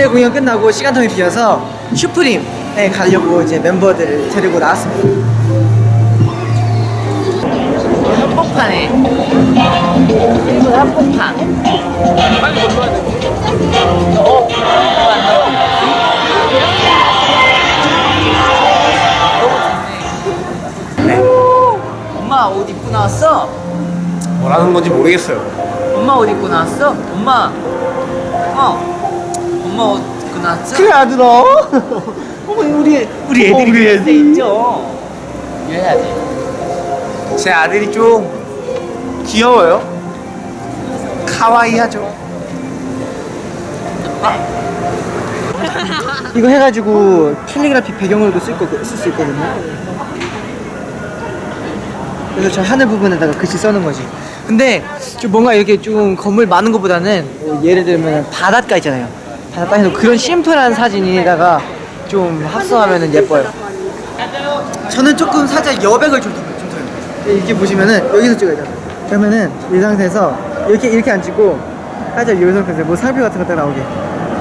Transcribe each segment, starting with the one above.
공연 끝나고 시간텀이 비어서 슈프림에 가려고 이제 멤버들을 데리고 나왔습니다. 한복판에 일본 한복판 빨리 건너야 돼 어? 너무 좋네 엄마 옷 입고 나왔어? 뭐라는 건지 모르겠어요. 엄마 옷 입고 나왔어? 엄마 어 엄마 옷 입고 나왔어? 그래 아들아. 어머 우리 우리 애들이 우리 애들. 네 있죠 이래야지 제 아들이 좀 귀여워요. 카와이하죠. 이거 해가지고 캘리그라피 배경으로도 쓸 거, 쓸수 있거든요. 그래서 저 하늘 부분에다가 글씨 써는 거지. 근데 좀 뭔가 이렇게 좀 건물 많은 것보다는 뭐 예를 들면 바닷가 있잖아요. 바닷가에서 그런 심플한 사진에다가 좀 합성하면 예뻐요. 저는 조금 살짝 여백을 좀, 좀 더요. 이렇게 보시면은 여기서 찍어야 돼요. 그러면은 이 상태에서 이렇게 이렇게 안 찍고 살짝 이 상태에서 뭐 상표 같은 거딱 나오게.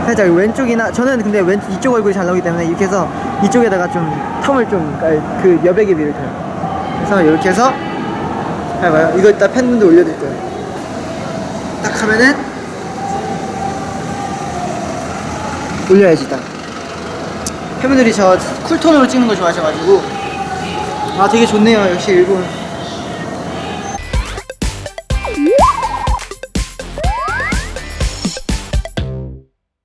살짝 왼쪽이나 저는 근데 왼 이쪽 얼굴이 잘 나오기 때문에 이렇게 해서 이쪽에다가 좀 텀을 좀그 여백의 미를 줘요. 그래서 이렇게 해서 해봐요. 이거 이따 팬분들 올려드릴 거예요. 딱 하면은 올려야지 딱. 팬분들이 저 쿨톤으로 찍는 거 좋아하셔가지고 아 되게 좋네요. 역시 일본